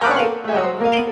I will